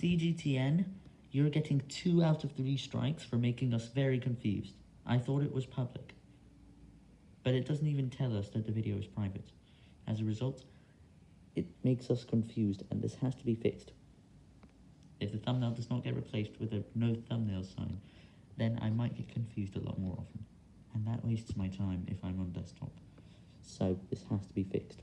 CGTN, you're getting 2 out of 3 strikes for making us very confused. I thought it was public. But it doesn't even tell us that the video is private. As a result, it makes us confused and this has to be fixed. If the thumbnail does not get replaced with a no thumbnail sign, then I might get confused a lot more often. And that wastes my time if I'm on desktop. So this has to be fixed,